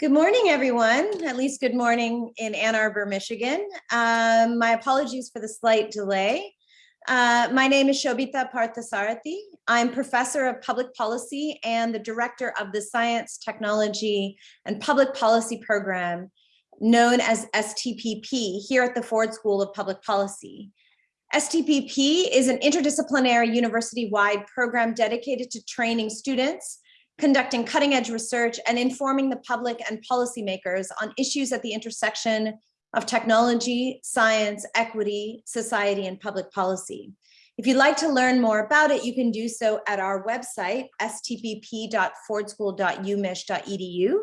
Good morning, everyone. At least good morning in Ann Arbor, Michigan. Um, my apologies for the slight delay. Uh, my name is Shobita Parthasarathy. I'm professor of public policy and the director of the Science, Technology, and Public Policy program known as STPP here at the Ford School of Public Policy. STPP is an interdisciplinary university-wide program dedicated to training students conducting cutting edge research and informing the public and policymakers on issues at the intersection of technology, science, equity, society, and public policy. If you'd like to learn more about it, you can do so at our website, stpp.fordschool.umich.edu,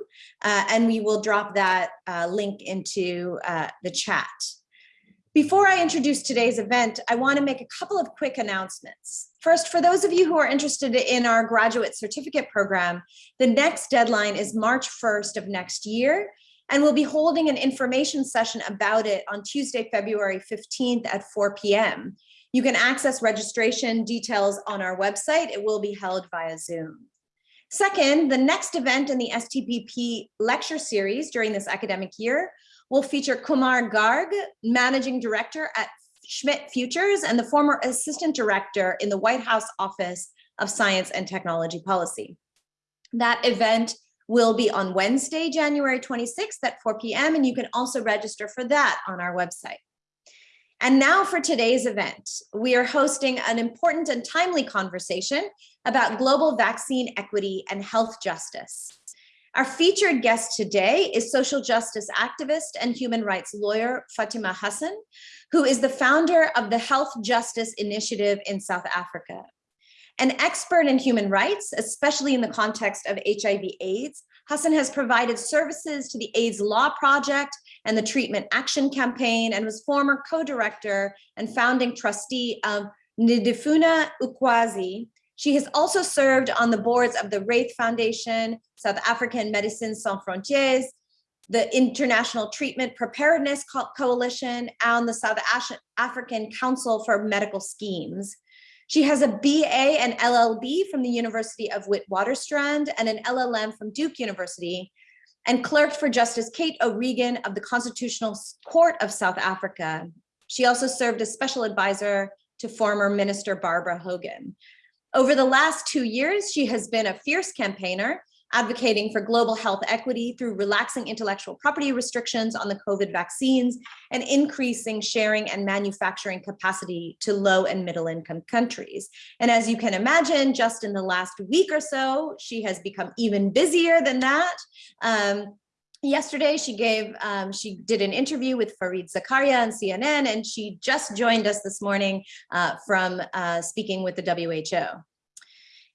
uh, and we will drop that uh, link into uh, the chat. Before I introduce today's event, I want to make a couple of quick announcements. First, for those of you who are interested in our graduate certificate program, the next deadline is March 1st of next year, and we'll be holding an information session about it on Tuesday, February 15th at 4 p.m. You can access registration details on our website. It will be held via Zoom. Second, the next event in the STPP lecture series during this academic year will feature Kumar Garg, Managing Director at Schmidt Futures and the former Assistant Director in the White House Office of Science and Technology Policy. That event will be on Wednesday, January 26th at 4 p.m. and you can also register for that on our website. And now for today's event, we are hosting an important and timely conversation about global vaccine equity and health justice. Our featured guest today is social justice activist and human rights lawyer Fatima Hassan, who is the founder of the Health Justice Initiative in South Africa. An expert in human rights, especially in the context of HIV AIDS, Hassan has provided services to the AIDS Law Project and the Treatment Action Campaign and was former co-director and founding trustee of Ndifuna Ukwazi, she has also served on the boards of the Raith Foundation, South African Médecins Sans Frontières, the International Treatment Preparedness Co Coalition, and the South African Council for Medical Schemes. She has a BA and LLB from the University of Witwatersrand and an LLM from Duke University, and clerked for Justice Kate O'Regan of the Constitutional Court of South Africa. She also served as special advisor to former Minister Barbara Hogan. Over the last two years, she has been a fierce campaigner advocating for global health equity through relaxing intellectual property restrictions on the COVID vaccines and increasing sharing and manufacturing capacity to low and middle income countries. And as you can imagine, just in the last week or so, she has become even busier than that. Um, yesterday she gave um, she did an interview with fareed zakaria on cnn and she just joined us this morning uh, from uh, speaking with the who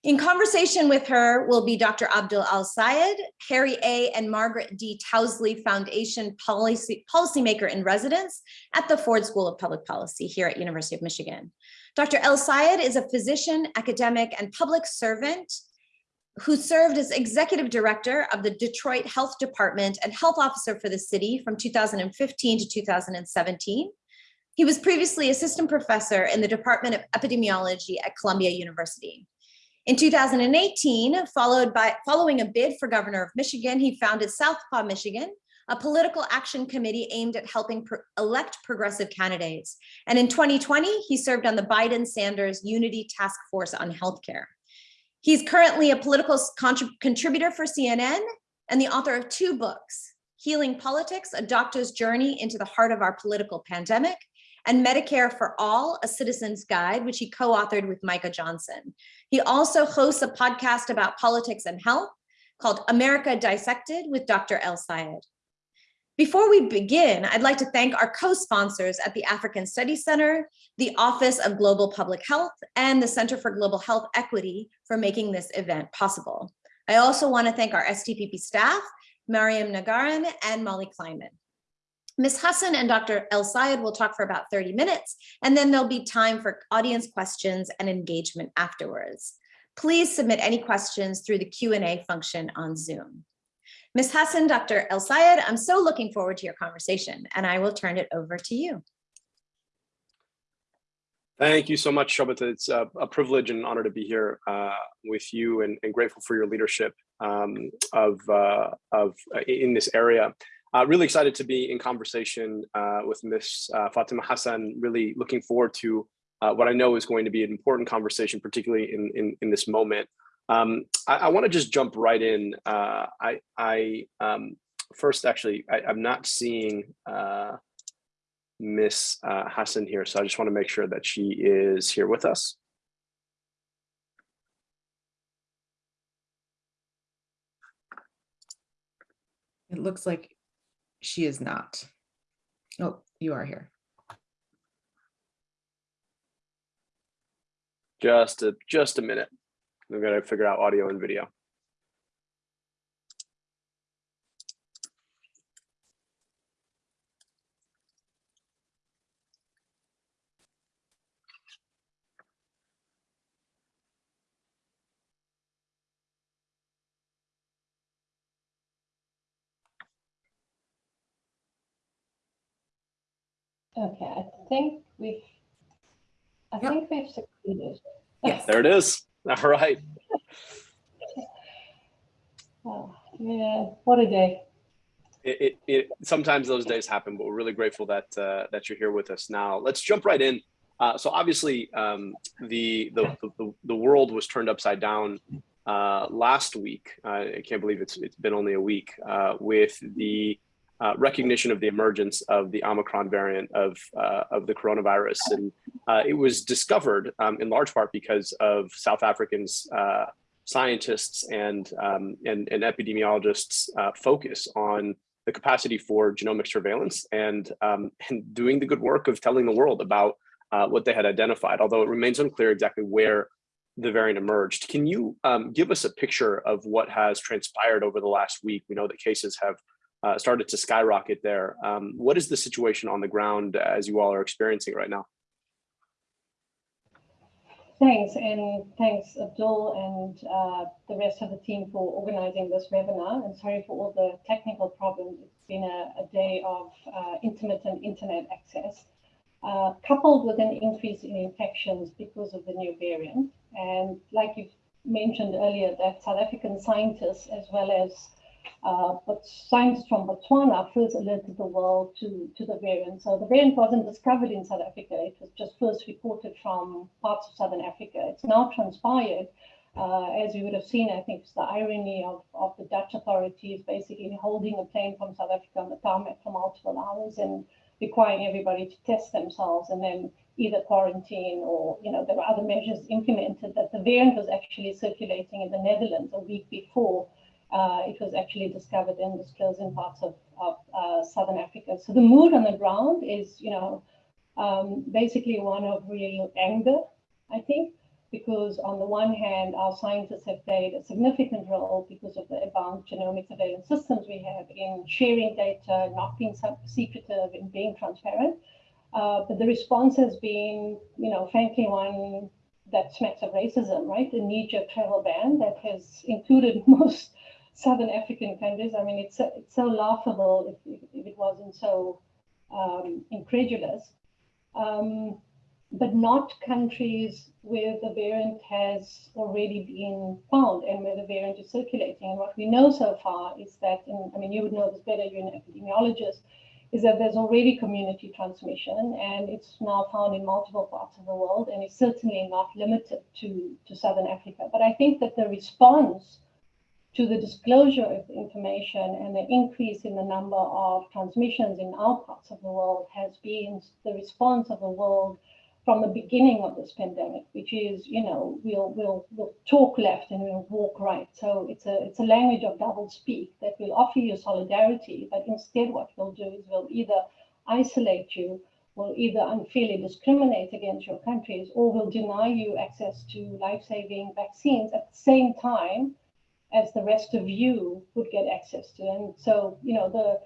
in conversation with her will be Dr. Abdul El-Sayed, Harry A. and Margaret D. Towsley Foundation policy, policymaker in residence at the Ford School of Public Policy here at University of Michigan. Dr. El-Sayed is a physician, academic, and public servant who served as executive director of the Detroit Health Department and health officer for the city from 2015 to 2017. He was previously assistant professor in the Department of Epidemiology at Columbia University. In 2018, followed by following a bid for governor of Michigan, he founded Southpaw Michigan, a political action committee aimed at helping pro elect progressive candidates. And in 2020, he served on the Biden-Sanders Unity Task Force on Healthcare. He's currently a political contributor for CNN and the author of two books, Healing Politics, A Doctor's Journey into the Heart of Our Political Pandemic, and Medicare for All, A Citizen's Guide, which he co-authored with Micah Johnson. He also hosts a podcast about politics and health called America Dissected with Dr. El-Sayed. Before we begin, I'd like to thank our co-sponsors at the African Studies Center, the Office of Global Public Health, and the Center for Global Health Equity for making this event possible. I also want to thank our STPP staff, Mariam Nagaran and Molly Kleinman. Ms. Hassan and Dr. El-Sayed will talk for about 30 minutes, and then there'll be time for audience questions and engagement afterwards. Please submit any questions through the Q&A function on Zoom. Ms. Hassan, Dr. El-Sayed, I'm so looking forward to your conversation and I will turn it over to you. Thank you so much, Shobita. It's a, a, privilege and honor to be here uh, with you and, and, grateful for your leadership um, of, uh, of uh, in this area. Uh, really excited to be in conversation uh, with Ms. Uh, Fatima Hassan, really looking forward to what I know is going to be an important conversation, particularly in, in, in this moment. Um, I, I want to just jump right in. Uh, I, I um, first, actually, I, am not seeing uh, Miss uh, Hassan here, so I just want to make sure that she is here with us. It looks like she is not. Oh, you are here. Just a just a minute. We've got to figure out audio and video. Okay, I think we've, I Yep. think we've succeeded. Yes. There it is. All right. Oh, yeah, what a day. it, it, it sometimes those days happen, but we're really grateful that uh, that you're here with us now. Let's jump right in. Uh, so obviously, um, the, the the the world was turned upside down uh, last week. I can't believe it's it's been only a week uh, with the uh, recognition of the emergence of the Omicron variant of uh, of the coronavirus, and it was discovered um, in large part because of South Africans scientists and um, and, and, epidemiologists uh, focus on the capacity for genomic surveillance and um, and doing the good work of telling the world about uh, what they had identified. Although it remains unclear exactly where the variant emerged. Can you um, give us a picture of what has transpired over the last week? We know that cases have uh, started to skyrocket there. Um, what is the situation on the ground as you all are experiencing right now? Thanks, and thanks Abdul and uh, the rest of the team for organizing this webinar. And sorry for all the technical problems. It's been a, a day of uh, intermittent internet access, uh, coupled with an increase in infections because of the new variant. And like you've mentioned earlier, that South African scientists, as well as uh, but scientists from Botswana first alerted the world to, to the variant. So the variant wasn't discovered in South Africa. It was just first reported from parts of Southern Africa. It's now transpired, uh, as you would have seen, I think it's the irony of, of the Dutch authorities basically holding a plane from South Africa on the tarmac for multiple hours and requiring everybody to test themselves and then either quarantine or, you know, there were other measures implemented that the variant was actually circulating in the Netherlands a week before uh, it was actually discovered and disclosed in parts of, of uh, Southern Africa. So the mood on the ground is, you know, um, basically one of real anger, I think, because on the one hand, our scientists have played a significant role because of the advanced genomic surveillance systems we have in sharing data, not being secretive, in being transparent. Uh, but the response has been, you know, frankly, one that smacks of racism, right? The knee-jerk travel ban that has included most Southern African countries. I mean, it's, it's so laughable if, if, it wasn't so um, incredulous. Um, but not countries where the variant has already been found and where the variant is circulating. And what we know so far is that, in, I mean, you would know this better, you're an epidemiologist, is that there's already community transmission and it's now found in multiple parts of the world and it's certainly not limited to, to Southern Africa. But I think that the response to the disclosure of information and the increase in the number of transmissions in our parts of the world has been the response of the world from the beginning of this pandemic, which is, you know, we'll we'll we'll talk left and we'll walk right. So it's a it's a language of double speak that will offer you solidarity, but instead what we'll do is we'll either isolate you, we'll either unfairly discriminate against your countries, or we'll deny you access to life-saving vaccines at the same time as the rest of you would get access to. And so, you know, the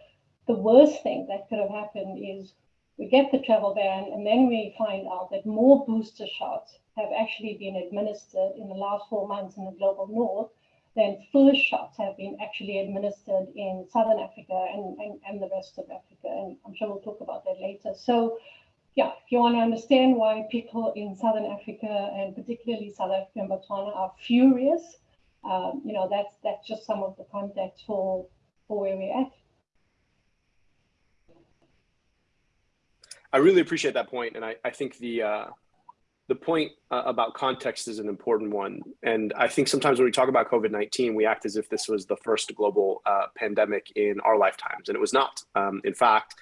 the worst thing that could have happened is we get the travel ban and then we find out that more booster shots have actually been administered in the last four months in the global north than first shots have been actually administered in southern Africa and, and, and the rest of Africa. And I'm sure we'll talk about that later. So yeah, if you want to understand why people in southern Africa and particularly South Africa and Botswana are furious um, you know, that's that's just some of the context for for where we're at. I really appreciate that point, and I, I think the uh, the point uh, about context is an important one. And I think sometimes when we talk about COVID nineteen, we act as if this was the first global uh, pandemic in our lifetimes, and it was not. Um, in fact,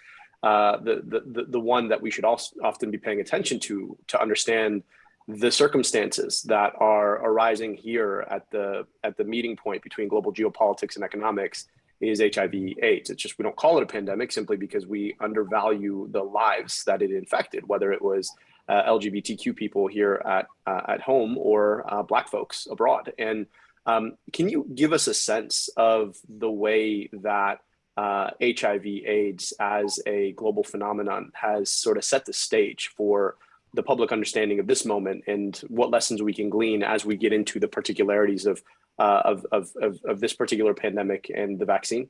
uh, the, the the one that we should also often be paying attention to to understand the circumstances that are arising here at the at the meeting point between global geopolitics and economics is HIV AIDS. It's just we don't call it a pandemic simply because we undervalue the lives that it infected, whether it was uh, LGBTQ people here at uh, at home or uh, Black folks abroad. And um, can you give us a sense of the way that HIV uh, AIDS as a global phenomenon has sort of set the stage for the public understanding of this moment and what lessons we can glean as we get into the particularities of, uh, of, of, of, of, this particular pandemic and the vaccine?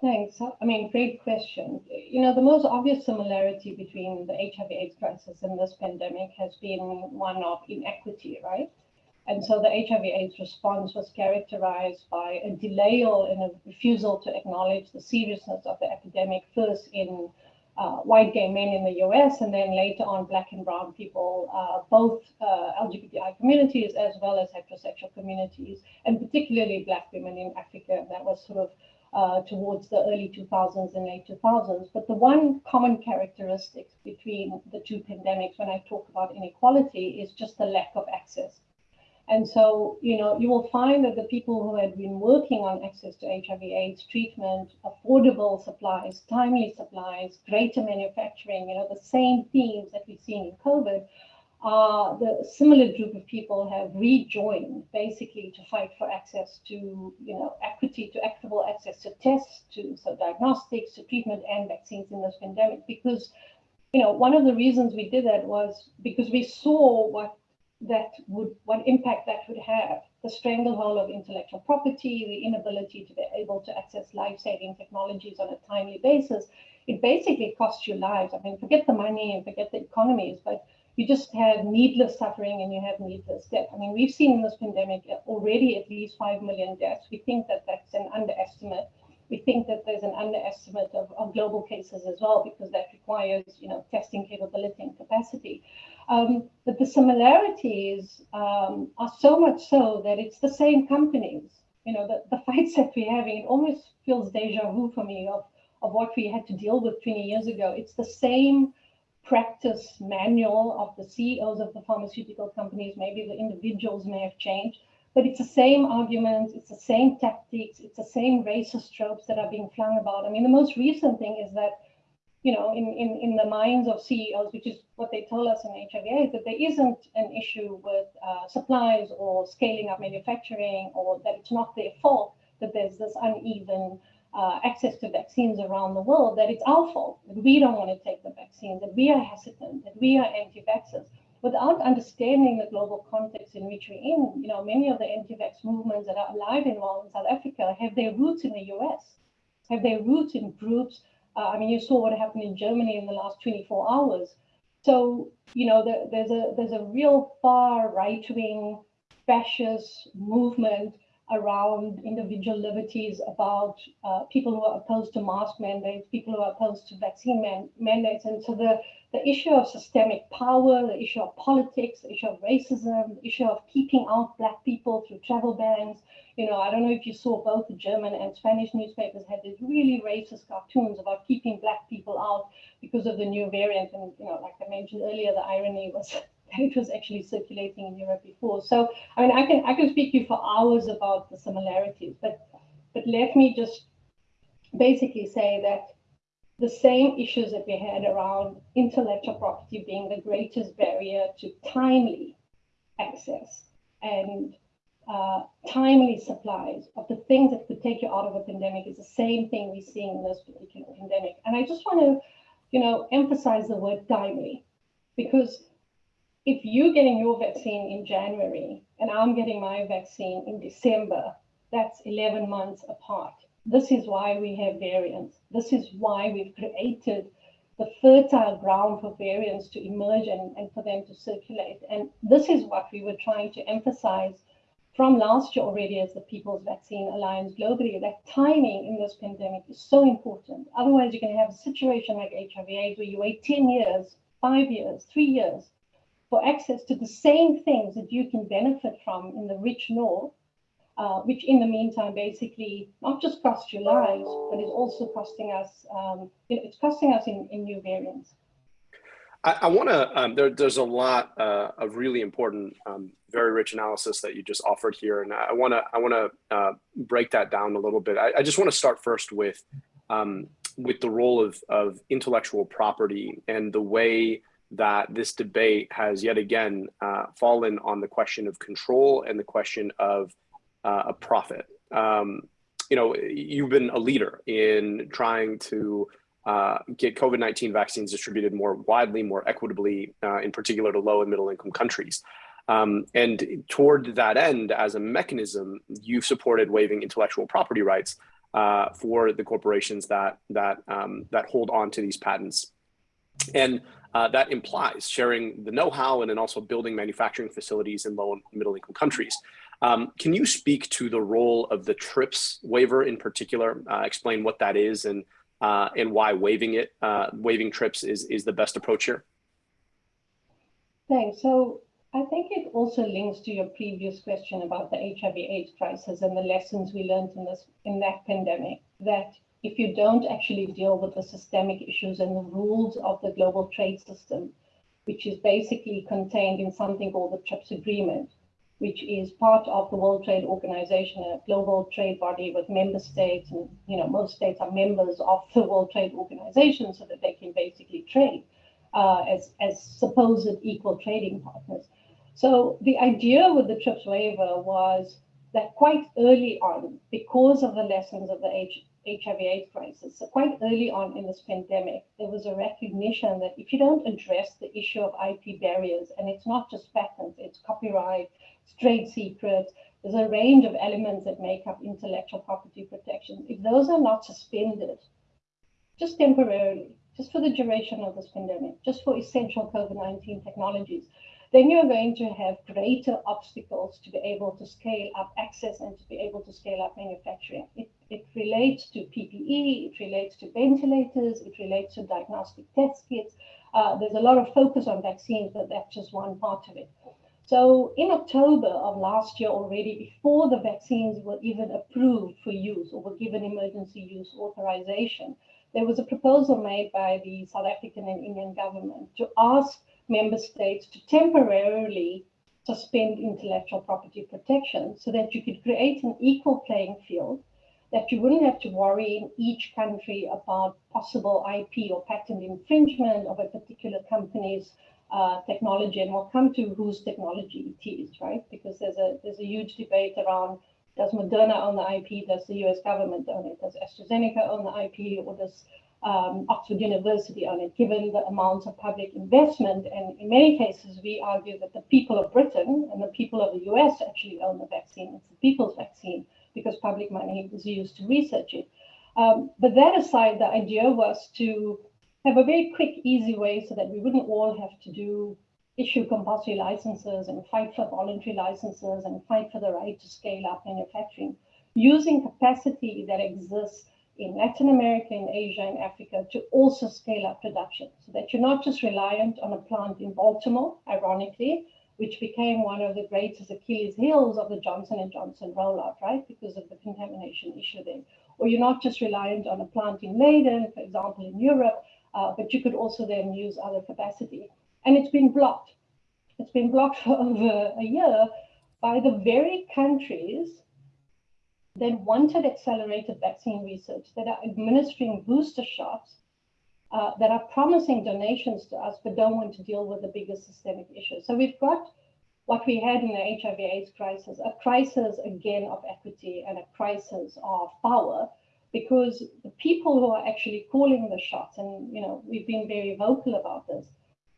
Thanks. I mean, great question. You know, the most obvious similarity between the HIV AIDS crisis and this pandemic has been one of inequity, right? And so the HIV AIDS response was characterized by a delay and a refusal to acknowledge the seriousness of the epidemic, first in uh, white gay men in the US, and then later on black and brown people, uh, both uh, LGBTI communities as well as heterosexual communities, and particularly black women in Africa. That was sort of uh, towards the early 2000s and late 2000s. But the one common characteristic between the two pandemics when I talk about inequality is just the lack of access and so, you know, you will find that the people who had been working on access to HIV AIDS treatment, affordable supplies, timely supplies, greater manufacturing, you know, the same themes that we've seen in COVID, uh, the similar group of people have rejoined basically to fight for access to, you know, equity, to equitable access to tests, to so diagnostics, to treatment and vaccines in this pandemic. Because, you know, one of the reasons we did that was because we saw what that would, what impact that would have, the stranglehold of intellectual property, the inability to be able to access life-saving technologies on a timely basis, it basically costs you lives. I mean, forget the money and forget the economies, but you just have needless suffering and you have needless death. I mean, we've seen in this pandemic already at least 5 million deaths. We think that that's an underestimate. We think that there's an underestimate of, of global cases as well, because that requires, you know, testing capability and capacity. Um, but the similarities um, are so much so that it's the same companies. You know, the, the fights that we're having, it almost feels deja vu for me of, of what we had to deal with 20 years ago. It's the same practice manual of the CEOs of the pharmaceutical companies. Maybe the individuals may have changed, but it's the same arguments, it's the same tactics, it's the same racist tropes that are being flung about. I mean, the most recent thing is that you know, in, in, in the minds of CEOs, which is what they told us in HIV that there isn't an issue with uh, supplies or scaling up manufacturing or that it's not their fault that there's this uneven uh, access to vaccines around the world, that it's our fault, that we don't want to take the vaccine, that we are hesitant, that we are anti-vaxxers. Without understanding the global context in which we're in, you know, many of the anti-vax movements that are alive and well in South Africa have their roots in the US, have their roots in groups uh, I mean, you saw what happened in Germany in the last 24 hours. So, you know, the, there's a there's a real far right wing fascist movement around individual liberties, about uh, people who are opposed to mask mandates, people who are opposed to vaccine man mandates. And so the, the issue of systemic power, the issue of politics, the issue of racism, the issue of keeping out Black people through travel bans, you know, I don't know if you saw both the German and Spanish newspapers had these really racist cartoons about keeping black people out because of the new variant. And, you know, like I mentioned earlier, the irony was it was actually circulating in Europe before. So, I mean, I can I can speak to you for hours about the similarities, but but let me just basically say that the same issues that we had around intellectual property being the greatest barrier to timely access and uh, timely supplies of the things that could take you out of a pandemic is the same thing we're seeing in this particular pandemic. And I just want to, you know, emphasize the word timely, because if you're getting your vaccine in January and I'm getting my vaccine in December, that's 11 months apart. This is why we have variants. This is why we've created the fertile ground for variants to emerge and, and for them to circulate. And this is what we were trying to emphasize from last year already as the People's Vaccine Alliance globally, that timing in this pandemic is so important. Otherwise, you can have a situation like HIV AIDS where you wait 10 years, five years, three years for access to the same things that you can benefit from in the rich north, uh, which in the meantime basically not just cost your lives, but is also costing us, um, you know, it's costing us in, in new variants. I, I want to, um, there, there's a lot uh, of really important, um, very rich analysis that you just offered here. And I want to, I want to uh, break that down a little bit. I, I just want to start first with, um, with the role of, of intellectual property and the way that this debate has yet again uh, fallen on the question of control and the question of uh, a profit. Um, you know, you've been a leader in trying to uh, get COVID-19 vaccines distributed more widely, more equitably, uh, in particular to low and middle income countries. Um, and toward that end, as a mechanism, you've supported waiving intellectual property rights uh, for the corporations that that um, that hold on to these patents, and uh, that implies sharing the know-how and then also building manufacturing facilities in low and middle income countries. Um, can you speak to the role of the TRIPS waiver in particular? Uh, explain what that is and uh, and why waiving it, uh, waiving TRIPS is, is the best approach here? Thanks. So I think it also links to your previous question about the HIV AIDS crisis and the lessons we learned in this in that pandemic, that if you don't actually deal with the systemic issues and the rules of the global trade system, which is basically contained in something called the TRIPS agreement, which is part of the World Trade Organization, a global trade body with member states, and you know most states are members of the World Trade Organization, so that they can basically trade uh, as as supposed equal trading partners. So the idea with the TRIPS waiver was that quite early on, because of the lessons of the H HIV/AIDS crisis, so quite early on in this pandemic, there was a recognition that if you don't address the issue of IP barriers, and it's not just patents, it's copyright, it's trade secrets. There's a range of elements that make up intellectual property protection. If those are not suspended, just temporarily, just for the duration of this pandemic, just for essential COVID-19 technologies, then you're going to have greater obstacles to be able to scale up access and to be able to scale up manufacturing. It, it relates to PPE, it relates to ventilators, it relates to diagnostic test kits. Uh, there's a lot of focus on vaccines, but that's just one part of it. So in October of last year already, before the vaccines were even approved for use or were given emergency use authorization, there was a proposal made by the South African and Indian government to ask member states to temporarily suspend intellectual property protection so that you could create an equal playing field, that you wouldn't have to worry in each country about possible IP or patent infringement of a particular company's uh, technology, and we'll come to whose technology it is, right? Because there's a there's a huge debate around does Moderna own the IP? Does the U.S. government own it? Does AstraZeneca own the IP, or does um, Oxford University own it? Given the amount of public investment, and in many cases, we argue that the people of Britain and the people of the U.S. actually own the vaccine. It's the people's vaccine because public money was used to research it. Um, but that aside, the idea was to have a very quick, easy way so that we wouldn't all have to do issue compulsory licenses and fight for voluntary licenses and fight for the right to scale up manufacturing, using capacity that exists in Latin America, in Asia, and Africa to also scale up production so that you're not just reliant on a plant in Baltimore, ironically, which became one of the greatest Achilles heels of the Johnson & Johnson rollout, right? Because of the contamination issue there. Or you're not just reliant on a plant in Leiden, for example, in Europe, uh, but you could also then use other capacity. And it's been blocked. It's been blocked for over a year by the very countries that wanted accelerated vaccine research, that are administering booster shots, uh, that are promising donations to us, but don't want to deal with the bigger systemic issues. So we've got what we had in the HIV AIDS crisis, a crisis again of equity and a crisis of power, because the people who are actually calling the shots, and you know, we've been very vocal about this,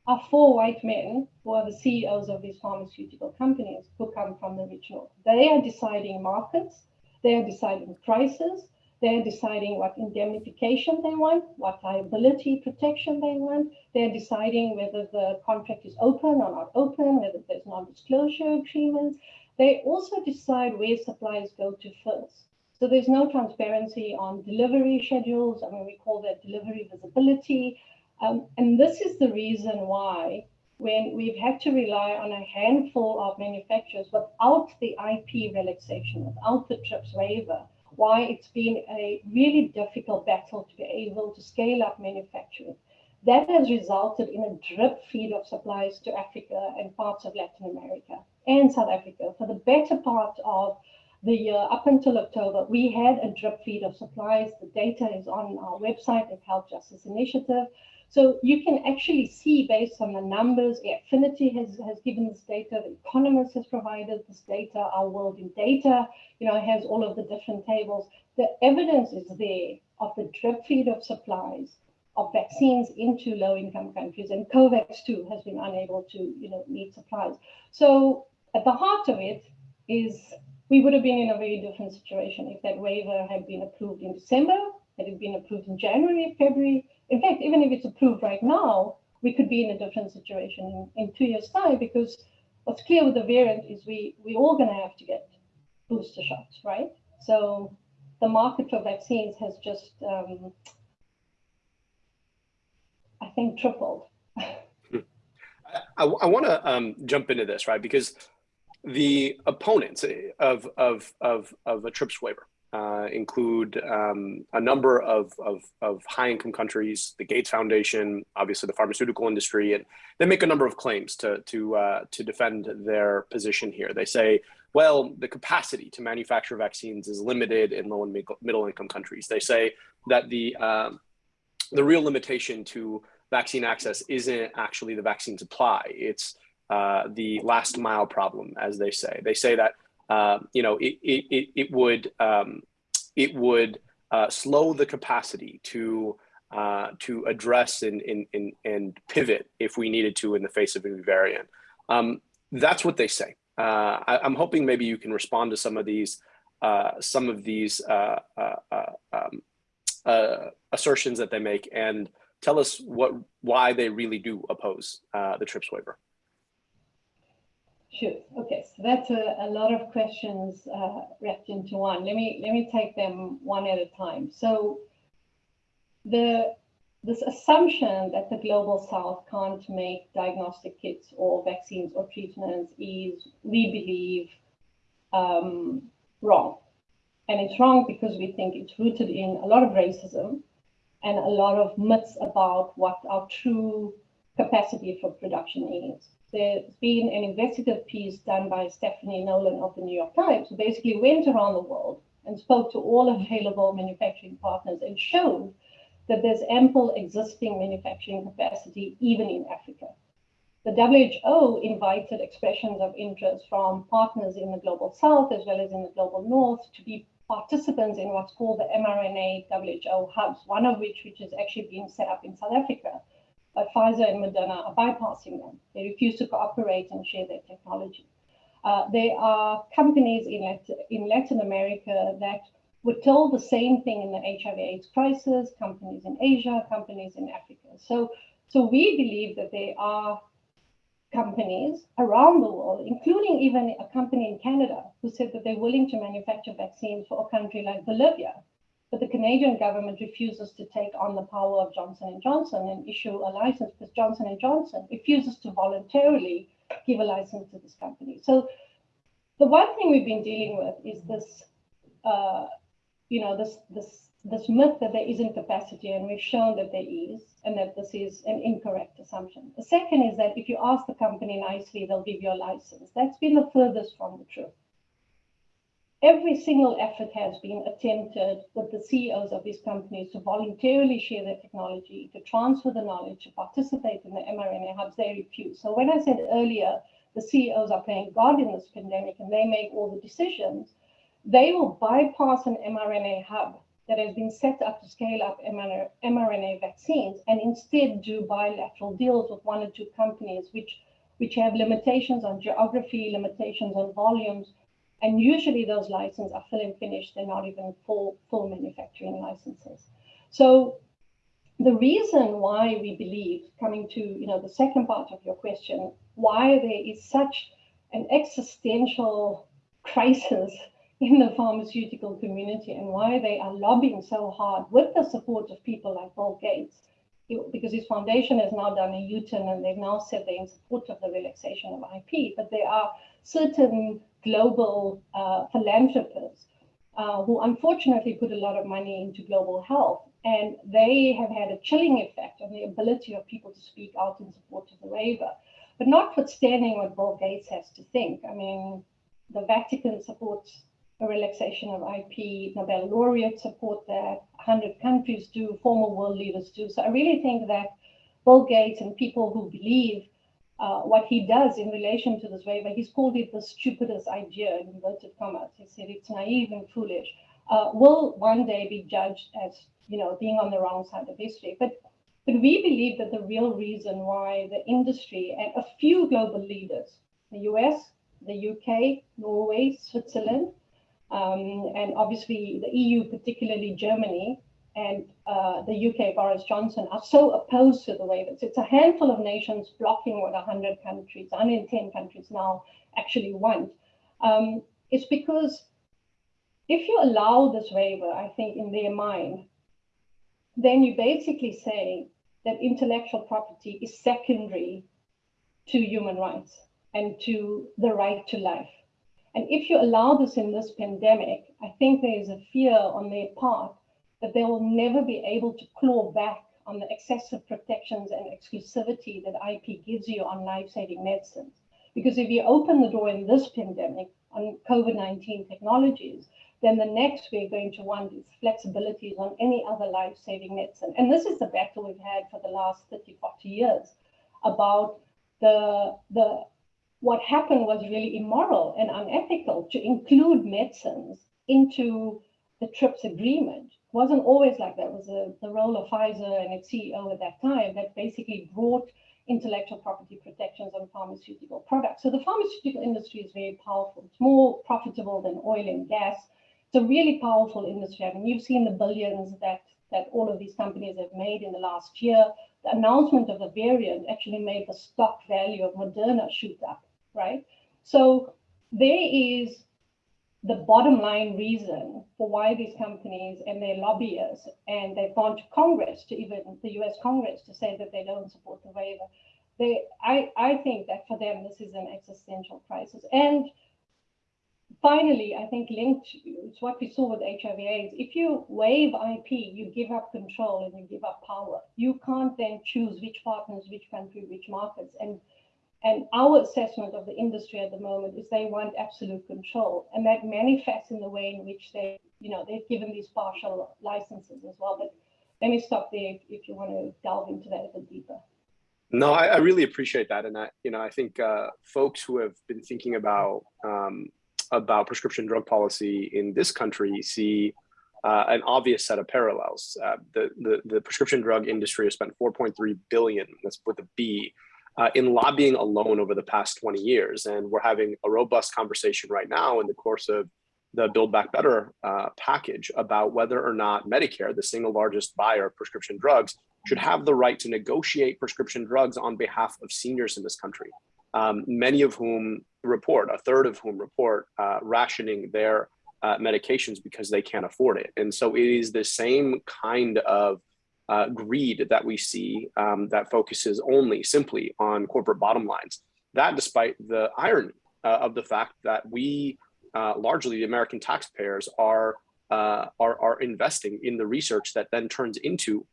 are four white men who are the CEOs of these pharmaceutical companies who come from the rich north. They are deciding markets, they are deciding prices, they're deciding what indemnification they want, what liability protection they want. They're deciding whether the contract is open or not open, whether there's non-disclosure agreements. they also decide where suppliers go to first. So there's no transparency on delivery schedules. I mean, we call that delivery visibility. Um, and this is the reason why when we've had to rely on a handful of manufacturers without the IP relaxation, without the TRIPS waiver, why it's been a really difficult battle to be able to scale up manufacturing. That has resulted in a drip feed of supplies to Africa and parts of Latin America and South Africa. For the better part of the year, up until October, we had a drip feed of supplies. The data is on our website at Health Justice Initiative. So you can actually see based on the numbers, Airfinity has, has given this data, the Economist has provided this data, our World in Data, you know, has all of the different tables. The evidence is there of the drip feed of supplies of vaccines into low-income countries, and COVAX too has been unable to, you know, meet supplies. So at the heart of it is we would have been in a very different situation if that waiver had been approved in December, had it been approved in January, February. In fact, even if it's approved right now, we could be in a different situation in, in two years' time because what's clear with the variant is we we all going to have to get booster shots, right? So the market for vaccines has just, um, I think, tripled. I, I want to um, jump into this, right? Because the opponents of, of, of, of a TRIPS waiver uh, include um, a number of, of, of high income countries, the Gates Foundation, obviously the pharmaceutical industry, and they make a number of claims to, to, uh, to defend their position here. They say, well, the capacity to manufacture vaccines is limited in low and middle income countries. They say that the, uh, the real limitation to vaccine access isn't actually the vaccine supply, it's uh, the last mile problem, as they say. They say that uh, you know, it, it, it would, um, it would uh, slow the capacity to, uh, to address and, and, and, pivot if we needed to in the face of a new variant. Um, that's what they say. Uh, I, am hoping maybe you can respond to some of these, uh, some of these uh, um, assertions that they make and tell us what, why they really do oppose the TRIPS waiver. Sure. Okay, so that's a, a lot of questions uh, wrapped into one. Let me let me take them one at a time. So the this assumption that the global south can't make diagnostic kits or vaccines or treatments is, we believe, um, wrong. And it's wrong because we think it's rooted in a lot of racism and a lot of myths about what our true capacity for production is there's been an investigative piece done by Stephanie Nolen of the New York Times, who basically went around the world and spoke to all available manufacturing partners and showed that there's ample existing manufacturing capacity even in Africa. The WHO invited expressions of interest from partners in the global south as well as in the global north to be participants in what's called the mRNA WHO hubs, one of which which has actually been set up in South Africa Pfizer and Moderna are bypassing them. They refuse to cooperate and share their technology. Uh, there are companies in Latin, in Latin America that were told the same thing in the HIV AIDS crisis, companies in Asia, companies in Africa. So, so we believe that there are companies around the world, including even a company in Canada, who said that they're willing to manufacture vaccines for a country like Bolivia, but the Canadian government refuses to take on the power of Johnson & Johnson and issue a license because Johnson & Johnson refuses to voluntarily give a license to this company. So the one thing we've been dealing with is this, uh, you know, this, this, this myth that there isn't capacity, and we've shown that there is, and that this is an incorrect assumption. The second is that if you ask the company nicely, they'll give you a license. That's been the furthest from the truth every single effort has been attempted with the CEOs of these companies to voluntarily share their technology, to transfer the knowledge, to participate in the mRNA hubs, they refuse. So when I said earlier, the CEOs are playing God in this pandemic and they make all the decisions, they will bypass an mRNA hub that has been set up to scale up mRNA vaccines and instead do bilateral deals with one or two companies which, which have limitations on geography, limitations on volumes, and usually those licenses are fill and finish. They're not even full, full manufacturing licenses. So the reason why we believe, coming to you know the second part of your question, why there is such an existential crisis in the pharmaceutical community and why they are lobbying so hard with the support of people like Bill Gates, because his foundation has now done a U-turn and they've now said they're in support of the relaxation of IP, but there are certain global uh, philanthropists uh, who unfortunately put a lot of money into global health. And they have had a chilling effect on the ability of people to speak out in support of the waiver. But notwithstanding what Bill Gates has to think, I mean, the Vatican supports a relaxation of IP, Nobel laureates support that, 100 countries do, former world leaders do. So I really think that Bill Gates and people who believe uh, what he does in relation to this waiver, he's called it the stupidest idea in inverted commas. He said it's naive and foolish, uh, will one day be judged as, you know, being on the wrong side of history. But but we believe that the real reason why the industry and a few global leaders, the US, the UK, Norway, Switzerland, um, and obviously the EU, particularly Germany and uh, the UK, Boris Johnson, are so opposed to the waivers. It's a handful of nations blocking what 100 countries, 110 countries now actually want. Um, it's because if you allow this waiver, I think in their mind, then you basically say that intellectual property is secondary to human rights and to the right to life. And if you allow this in this pandemic, I think there is a fear on their part that they will never be able to claw back on the excessive protections and exclusivity that IP gives you on life-saving medicines. Because if you open the door in this pandemic on COVID-19 technologies, then the next we're going to want is flexibilities on any other life-saving medicine. And this is the battle we've had for the last 30, 40 years about the, the what happened was really immoral and unethical to include medicines into the TRIPS agreement. Wasn't always like that. It was a, the role of Pfizer and its CEO at that time that basically brought intellectual property protections on pharmaceutical products. So the pharmaceutical industry is very powerful. It's more profitable than oil and gas. It's a really powerful industry. I mean, you've seen the billions that that all of these companies have made in the last year. The announcement of the variant actually made the stock value of Moderna shoot up right? So there is the bottom line reason for why these companies and their lobbyists, and they've gone to Congress, to even the US Congress, to say that they don't support the waiver. They, I, I think that for them, this is an existential crisis. And finally, I think linked to what we saw with HIV AIDS, if you waive IP, you give up control and you give up power. You can't then choose which partners, which country, which markets. And and our assessment of the industry at the moment is they want absolute control. And that manifests in the way in which they, you know, they've given these partial licenses as well. But let me stop there if, if you want to delve into that a bit deeper. No, I, I really appreciate that. And I, you know, I think uh, folks who have been thinking about um, about prescription drug policy in this country see uh, an obvious set of parallels. Uh, the, the, the prescription drug industry has spent 4.3 billion, that's with a B, uh, in lobbying alone over the past 20 years. And we're having a robust conversation right now in the course of the Build Back Better uh, package about whether or not Medicare, the single largest buyer of prescription drugs, should have the right to negotiate prescription drugs on behalf of seniors in this country, um, many of whom report, a third of whom report uh, rationing their uh, medications because they can't afford it. And so it is the same kind of uh, greed that we see um, that focuses only simply on corporate bottom lines. That despite the irony uh, of the fact that we, uh, largely the American taxpayers, are, uh, are, are investing in the research that then turns into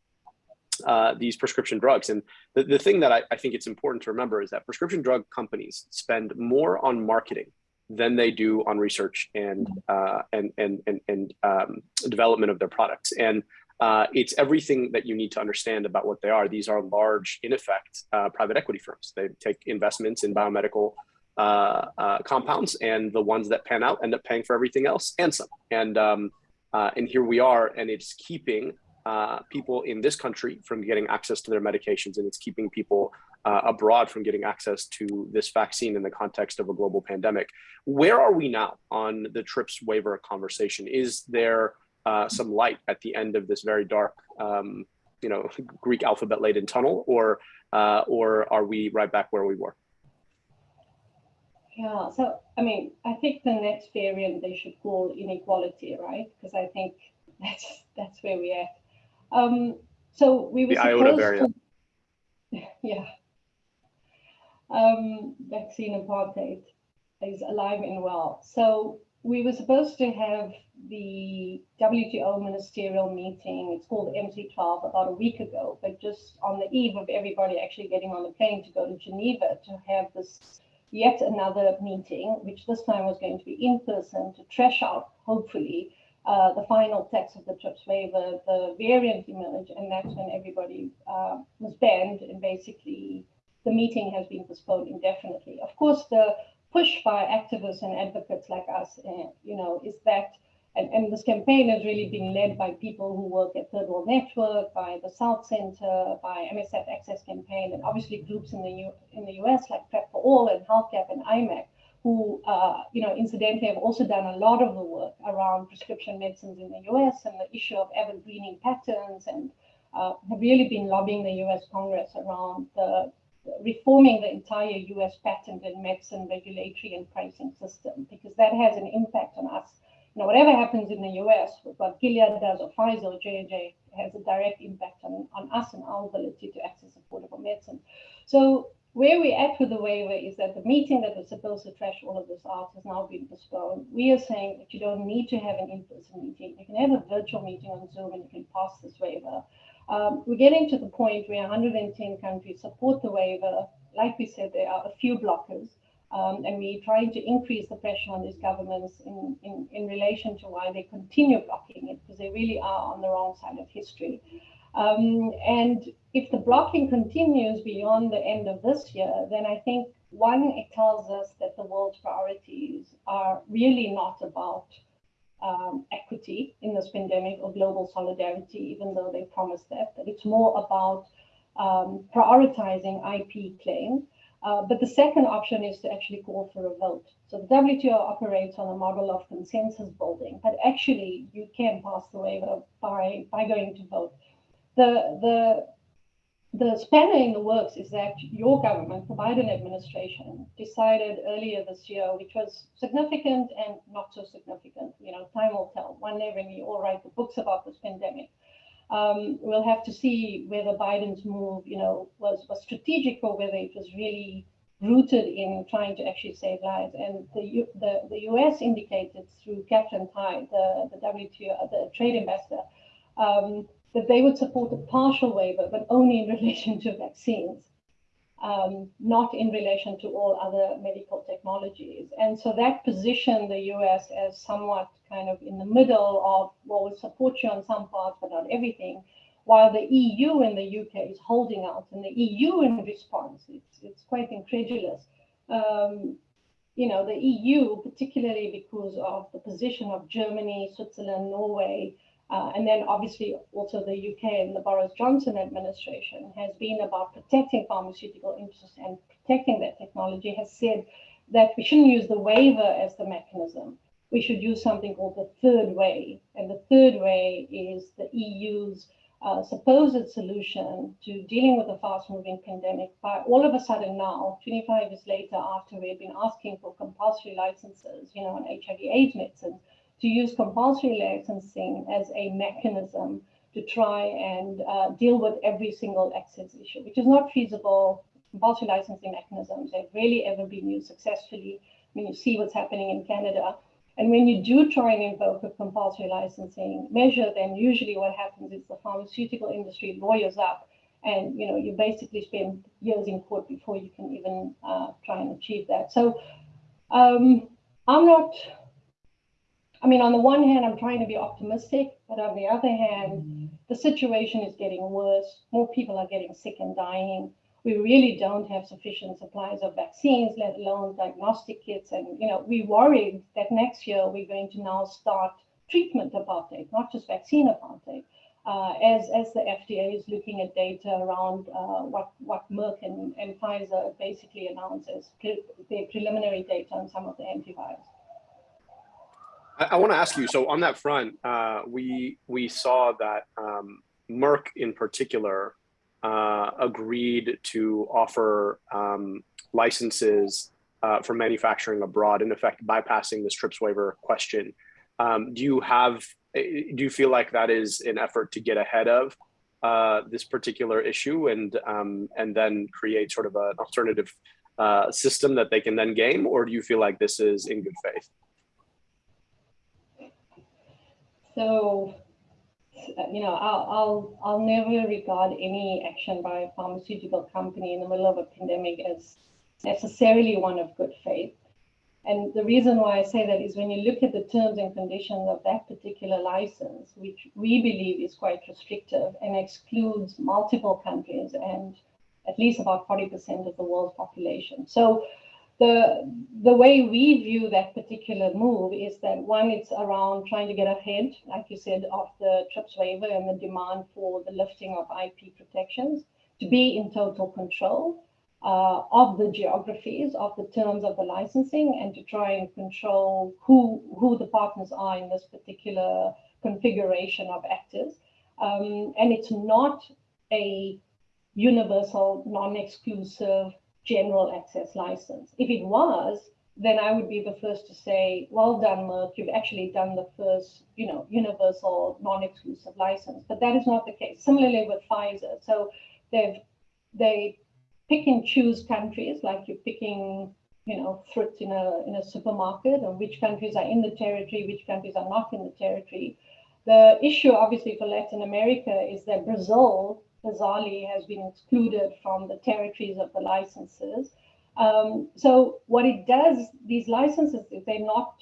uh, these prescription drugs. And the, the thing that I, I think it's important to remember is that prescription drug companies spend more on marketing than they do on research and uh, and and and, and um, development of their products. And uh, it's everything that you need to understand about what they are. These are large, in effect, uh, private equity firms. They take investments in biomedical uh, uh compounds, and the ones that pan out end up paying for everything else and some. And um, uh, and here we are, and it's keeping uh, people in this country from getting access to their medications, and it's keeping people abroad from getting access to this vaccine in the context of a global pandemic. Where are we now on the TRIPS waiver conversation? Is there uh, some light at the end of this very dark, um, you know, Greek alphabet laden tunnel, or uh, or are we right back where we were? Yeah, so I mean, I think the next variant they should call inequality, right? Because I think that's that's where we're at. Um, so we were The iota supposed variant. to, yeah. Um, vaccine apartheid is alive and well. So we were supposed to have the WTO ministerial meeting. It's called MC12 about a week ago, but just on the eve of everybody actually getting on the plane to go to Geneva to have this yet another meeting, which this time was going to be in person to trash out, hopefully, uh, the final text of the TRIPS waiver, the variant emerged, and that's when everybody uh, was banned, and basically the meeting has been postponed indefinitely. Of course, the push by activists and advocates like us, uh, you know, is that, and, and this campaign has really been led by people who work at Third World Network, by the South Center, by MSF Access Campaign, and obviously groups in the U, in the US like Prep for All and Health Gap and I-MAK, who, uh, you know, incidentally have also done a lot of the work around prescription medicines in the US and the issue of evergreening patents and uh, have really been lobbying the US Congress around the reforming the entire US patent and medicine regulatory and pricing system, because that has an impact on us. You know, whatever happens in the US, what Gilead does or Pfizer or J&J has a direct impact on, on us and our ability to access affordable medicine. So where we're at with the waiver is that the meeting that was supposed to trash all of this out has now been postponed. We are saying that you don't need to have an in-person meeting. You can have a virtual meeting on Zoom and you can pass this waiver. Um, we're getting to the point where 110 countries support the waiver. Like we said, there are a few blockers, um, and we're trying to increase the pressure on these governments in, in, in relation to why they continue blocking it, because they really are on the wrong side of history. Um, and if the blocking continues beyond the end of this year, then I think one, it tells us that the world's priorities are really not about um, equity in this pandemic or global solidarity, even though they promised that, that it's more about um, prioritizing IP claims. Uh, but the second option is to actually call for a vote. So the WTO operates on a model of consensus building, but actually you can pass the waiver by, by going to vote. The, the the spanner in the works is that your government, the Biden administration, decided earlier this year, which was significant and not so significant. You know, time will tell. One day when we all write the books about this pandemic, um, we'll have to see whether Biden's move, you know, was, was strategic or whether it was really rooted in trying to actually save lives. And the U, the, the U.S. indicated through Katherine Tai, the, the WTO, the trade ambassador, um, that they would support a partial waiver, but only in relation to vaccines, um, not in relation to all other medical technologies. And so that positioned the US as somewhat kind of in the middle of, well, we'll support you on some parts, but not everything, while the EU and the UK is holding out. And the EU in response, it's, it's quite incredulous. Um, you know, the EU, particularly because of the position of Germany, Switzerland, Norway, uh, and then obviously also the UK and the Boris Johnson administration has been about protecting pharmaceutical interests and protecting that technology, has said that we shouldn't use the waiver as the mechanism. We should use something called the third way. And the third way is the EU's uh, supposed solution to dealing with a fast moving pandemic by all of a sudden now, 25 years later, after we've been asking for compulsory licenses, you know, on HIV AIDS medicines, to use compulsory licensing as a mechanism to try and uh, deal with every single access issue, which is not feasible. Compulsory licensing mechanisms have really ever been used successfully. I mean, you see what's happening in Canada. And when you do try and invoke a compulsory licensing measure, then usually what happens is the pharmaceutical industry lawyers up and you know you basically spend years in court before you can even uh, try and achieve that. So um, I'm not I mean, on the one hand, I'm trying to be optimistic, but on the other hand, the situation is getting worse. More people are getting sick and dying. We really don't have sufficient supplies of vaccines, let alone diagnostic kits. And, you know, we worried that next year we're going to now start treatment apartheid, not just vaccine apartheid. Uh, as, as the FDA is looking at data around uh, what, what Merck and, and Pfizer basically announced as pre their preliminary data on some of the antivirals. I, I want to ask you. So on that front, uh, we we saw that um, Merck in particular uh, agreed to offer um, licenses uh, for manufacturing abroad, in effect bypassing this TRIPS waiver question. Um, do you have, do you feel like that is an effort to get ahead of uh, this particular issue and, um, and then create sort of an alternative uh, system that they can then game, or do you feel like this is in good faith? So, uh, you know, I'll, I'll, I'll never regard any action by a pharmaceutical company in the middle of a pandemic as necessarily one of good faith. And the reason why I say that is when you look at the terms and conditions of that particular license, which we believe is quite restrictive and excludes multiple countries and at least about 40% of the world's population. So the, the way we view that particular move is that one, it's around trying to get ahead, like you said, of the TRIPS waiver and the demand for the lifting of IP protections to be in total control uh, of the geographies, of the terms of the licensing, and to try and control who, who the partners are in this particular configuration of actors. Um, and it's not a universal, non-exclusive general access license. If it was, then I would be the first to say, well done, Merck, you've actually done the first, you know, universal non-exclusive license. But that is not the case. Similarly with Pfizer. So they've they pick and choose countries like you're picking, you know, fruit in a in a supermarket and which countries are in the territory, which countries are not in the territory. The issue obviously for Latin America is that Brazil bizarrely has been excluded from the territories of the licenses. Um, so what it does, these licenses, if they're not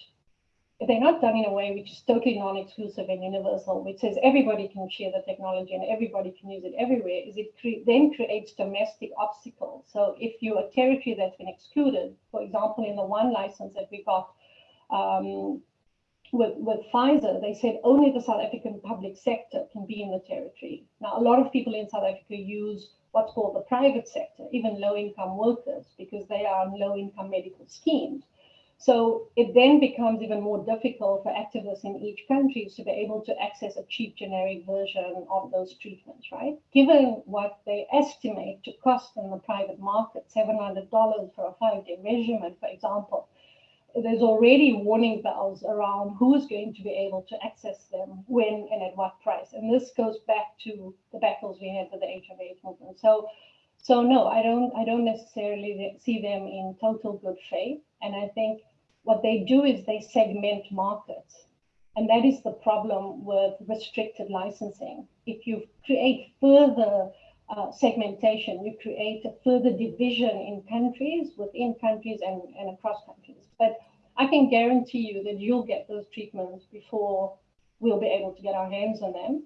if they're not done in a way which is totally non-exclusive and universal, which says everybody can share the technology and everybody can use it everywhere, is it cre then creates domestic obstacles. So if you're a territory that's been excluded, for example, in the one license that we got um, with, with Pfizer, they said only the South African public sector can be in the territory. Now, a lot of people in South Africa use what's called the private sector, even low-income workers, because they are on low-income medical schemes. So it then becomes even more difficult for activists in each country to be able to access a cheap generic version of those treatments, right? Given what they estimate to cost in the private market, $700 for a five-day regimen, for example, there's already warning bells around who's going to be able to access them, when, and at what price. And this goes back to the battles we had with the HIV movement. So, so no, I don't, I don't necessarily see them in total good faith. And I think what they do is they segment markets. And that is the problem with restricted licensing. If you create further uh, segmentation, you create a further division in countries, within countries and, and across countries. But I can guarantee you that you'll get those treatments before we'll be able to get our hands on them.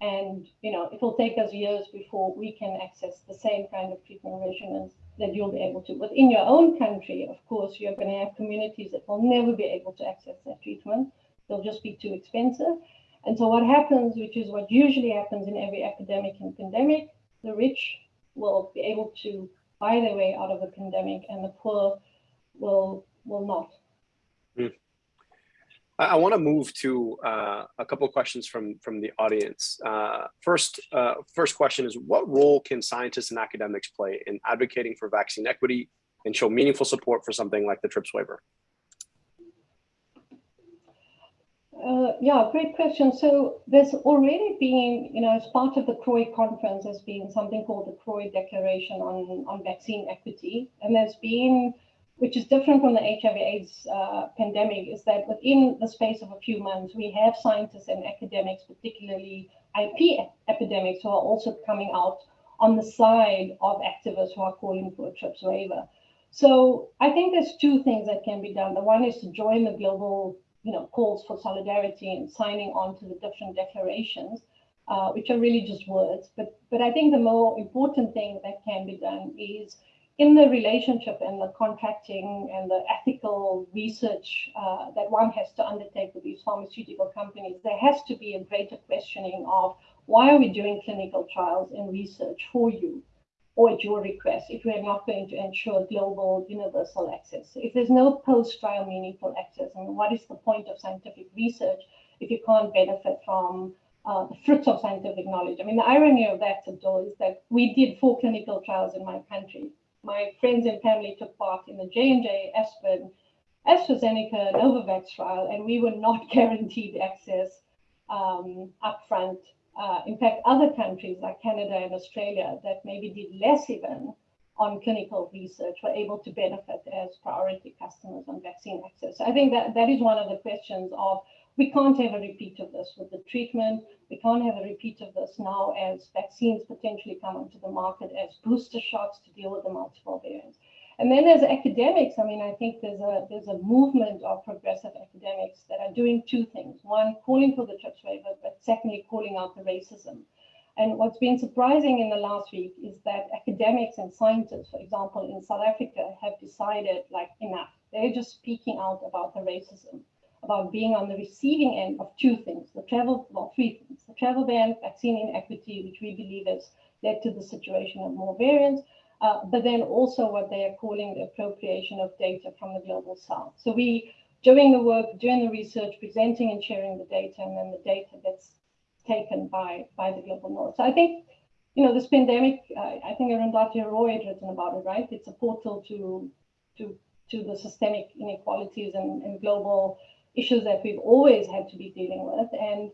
And, you know, it will take us years before we can access the same kind of treatment regimens that you'll be able to. But in your own country, of course, you're going to have communities that will never be able to access that treatment. They'll just be too expensive. And so what happens, which is what usually happens in every epidemic and pandemic, the rich will be able to buy their way out of a pandemic and the poor will will not. Mm. I, I want to move to uh, a couple of questions from from the audience. Uh, first, uh, first question is: What role can scientists and academics play in advocating for vaccine equity and show meaningful support for something like the TRIPS waiver? Uh, yeah, great question. So there's already been, you know, as part of the CROI conference, there's been something called the CROI Declaration on, on Vaccine Equity. And there's been which is different from the HIV AIDS uh, pandemic, is that within the space of a few months, we have scientists and academics, particularly IP epidemics, who are also coming out on the side of activists who are calling for a TRIPS waiver. So I think there's two things that can be done. The one is to join the global you know, calls for solidarity and signing on to the different declarations, uh, which are really just words. But, but I think the more important thing that can be done is in the relationship and the contracting and the ethical research uh, that one has to undertake with these pharmaceutical companies, there has to be a greater questioning of why are we doing clinical trials and research for you or at your request if we're not going to ensure global universal access. If there's no post-trial meaningful access, I mean, what is the point of scientific research if you can't benefit from uh, the fruits of scientific knowledge? I mean, the irony of that, Abdul, is that we did four clinical trials in my country my friends and family took part in the J&J, Aspen, AstraZeneca, Novavax trial, and we were not guaranteed access um, upfront. Uh, in fact, other countries like Canada and Australia that maybe did less even on clinical research were able to benefit as priority customers on vaccine access. So I think that that is one of the questions of we can't have a repeat of this with the treatment. We can't have a repeat of this now as vaccines potentially come onto the market as booster shots to deal with the multiple variants. And then as academics, I mean, I think there's a there's a movement of progressive academics that are doing two things. One, calling for the TRIPS waiver, but secondly, calling out the racism. And what's been surprising in the last week is that academics and scientists, for example, in South Africa, have decided like enough. They're just speaking out about the racism, about being on the receiving end of two things, the travel, well, three things, the travel ban, vaccine inequity, which we believe has led to the situation of more variants, uh, but then also what they are calling the appropriation of data from the global south. So we, doing the work, doing the research, presenting and sharing the data, and then the data that's taken by, by the global north. So I think, you know, this pandemic, uh, I think Arundhati Roy had written about it, right? It's a portal to, to, to the systemic inequalities and, and global issues that we've always had to be dealing with. And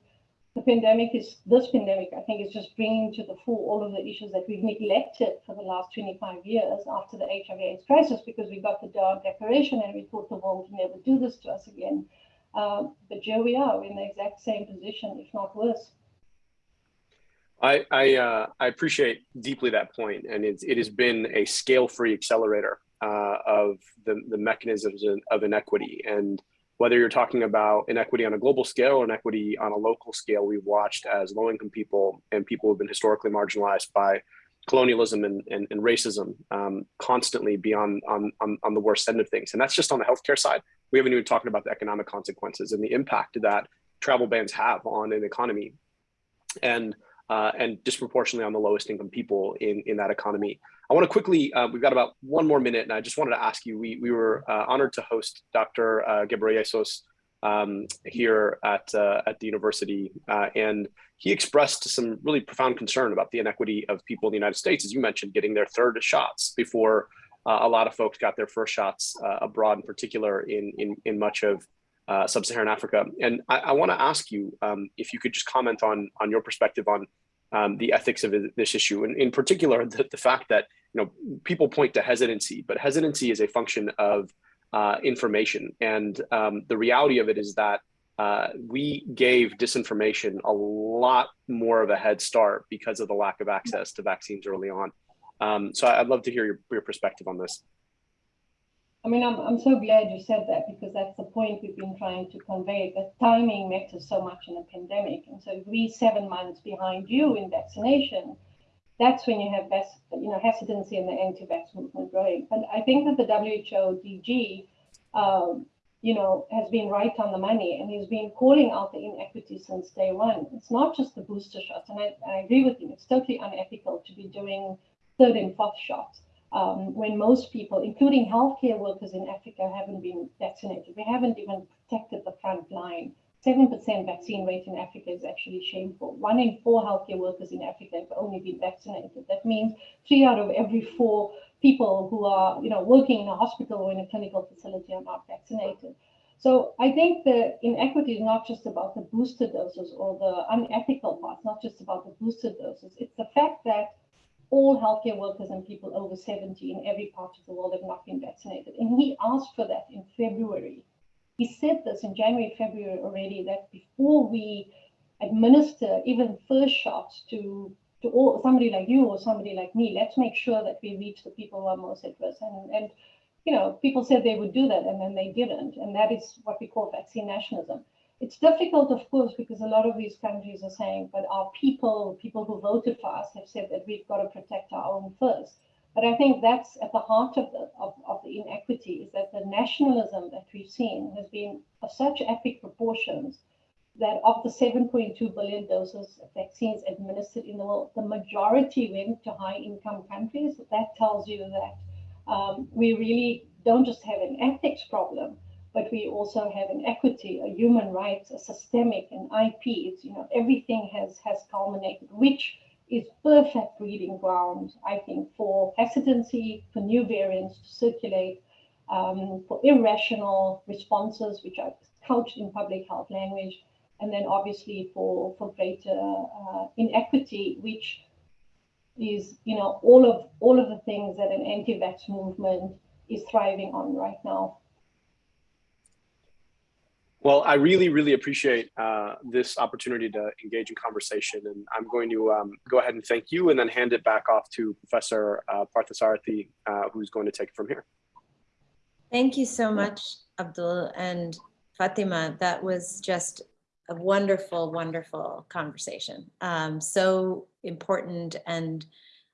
the pandemic is this pandemic i think is just bringing to the fore all of the issues that we've neglected for the last 25 years after the hiv aids crisis because we got the Doha declaration and we thought the world would never do this to us again um, but here we are in the exact same position if not worse I I, uh, I appreciate deeply that point, and it's, it has been a scale-free accelerator uh, of the, the mechanisms of inequity. And whether you're talking about inequity on a global scale or inequity on a local scale, we've watched as low income people and people who've been historically marginalized by colonialism and, and, and racism um, constantly be on, on, on, the worst end of things. And that's just on the healthcare side. We haven't even talked about the economic consequences and the impact that travel bans have on an economy and, uh, and disproportionately on the lowest income people in, in that economy. I want to quickly, uh, we've got about one more minute, and I just wanted to ask you, we, we were uh, honored to host Dr. Uh, Ghebreyesus um, here at, uh, at the university, uh, and he expressed some really profound concern about the inequity of people in the United States, as you mentioned, getting their third shots before uh, a lot of folks got their first shots abroad, in particular in, in, in much of sub-Saharan Africa. And I, I want to ask you um, if you could just comment on, on your perspective on um, the ethics of this issue, and in particular, the, the fact that you know, people point to hesitancy, but hesitancy is a function of uh, information. And um, the reality of it is that uh, we gave disinformation a lot more of a head start because of the lack of access to vaccines early on. Um, so I'd love to hear your, your perspective on this. I mean, I'm, I'm so glad you said that because that's the point we've been trying to convey that timing matters so much in a pandemic. And so if we seven months behind you in vaccination, that's when you have best, you know, hesitancy in the anti-vax movement growing. But I think that the WHO DG, um, you know, has been right on the money and he's been calling out the inequity since day one. It's not just the booster shots, and I, I agree with him. It's totally unethical to be doing third and fourth shots um, when most people, including healthcare workers in Africa, haven't been vaccinated. We haven't even protected the front line 7% vaccine rate in Africa is actually shameful. One in four healthcare workers in Africa have only been vaccinated. That means three out of every four people who are, you know, working in a hospital or in a clinical facility are not vaccinated. So I think the inequity is not just about the booster doses or the unethical part, not just about the booster doses. It's the fact that all healthcare workers and people over 70 in every part of the world have not been vaccinated. And he asked for that in February he said this in January, February already, that before we administer even first shots to to all, somebody like you or somebody like me, let's make sure that we reach the people who are most at risk. And, and you know, people said they would do that and then they didn't. And that is what we call vaccine nationalism. It's difficult, of course, because a lot of these countries are saying, but our people, people who voted for us, have said that we've got to protect our own first. But I think that's at the heart of the, of, of the inequity is that the nationalism that we've seen has been of such epic proportions that of the 7.2 billion doses of vaccines administered in the world, the majority went to high income countries. That tells you that um, we really don't just have an ethics problem, but we also have an equity, a human rights, a systemic, an IP. It's, you know, everything has has culminated, which is perfect breeding ground, I think, for hesitancy, for new variants to circulate, um, for irrational responses, which are couched in public health language, and then obviously for, for greater uh, inequity, which is, you know, all of all of the things that an anti-vax movement is thriving on right now. Well, I really, really appreciate uh, this opportunity to engage in conversation, and I'm going to um, go ahead and thank you, and then hand it back off to Professor uh, Parthasarathy, uh, who's going to take it from here. Thank you so much, Abdul and Fatima. That was just a wonderful, wonderful conversation. Um, so important. And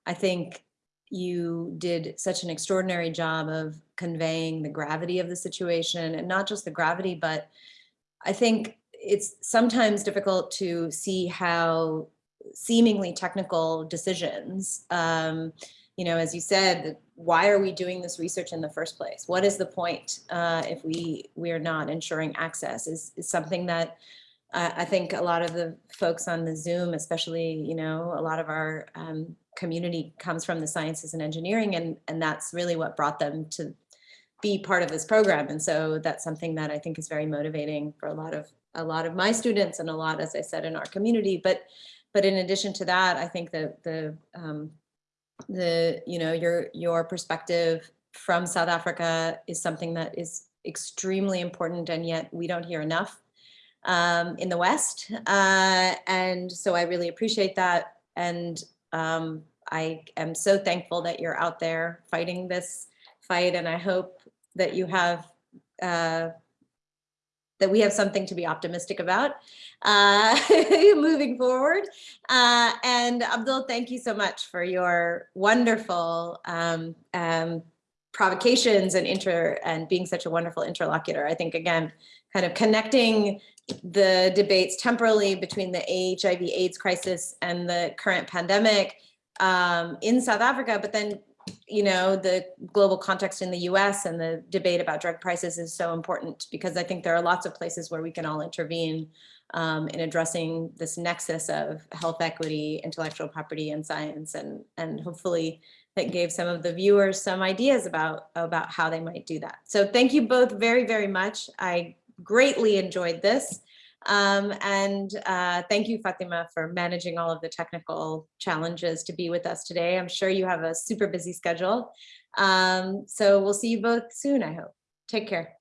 I think you did such an extraordinary job of conveying the gravity of the situation and not just the gravity, but I think it's sometimes difficult to see how seemingly technical decisions, um, you know, as you said, why are we doing this research in the first place? What is the point uh, if we we are not ensuring access? Is, is something that I think a lot of the folks on the Zoom, especially, you know, a lot of our um, community comes from the sciences and engineering, and and that's really what brought them to be part of this program. And so that's something that I think is very motivating for a lot of a lot of my students and a lot, as I said, in our community. But but in addition to that, I think that the um, the you know your your perspective from South Africa is something that is extremely important, and yet we don't hear enough um, in the West. Uh, and so I really appreciate that. And um, I am so thankful that you're out there fighting this fight. And I hope that you have uh, that we have something to be optimistic about uh, moving forward. Uh, and Abdul, thank you so much for your wonderful um, um, provocations and inter and being such a wonderful interlocutor. I think again, kind of connecting the debates temporally between the HIV AIDS crisis and the current pandemic um, in South Africa, but then you know, the global context in the US and the debate about drug prices is so important because I think there are lots of places where we can all intervene um, in addressing this nexus of health equity, intellectual property and science. And, and hopefully that gave some of the viewers some ideas about, about how they might do that. So thank you both very, very much. I greatly enjoyed this. Um, and uh, thank you, Fatima, for managing all of the technical challenges to be with us today. I'm sure you have a super busy schedule. Um, so we'll see you both soon, I hope. Take care.